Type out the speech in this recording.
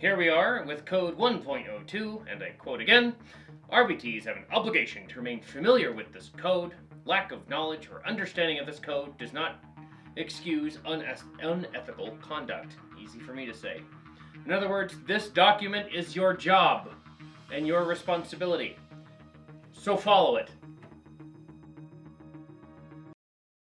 Here we are with code 1.02, and I quote again RBTs have an obligation to remain familiar with this code. Lack of knowledge or understanding of this code does not excuse unethical conduct. Easy for me to say. In other words, this document is your job and your responsibility. So follow it.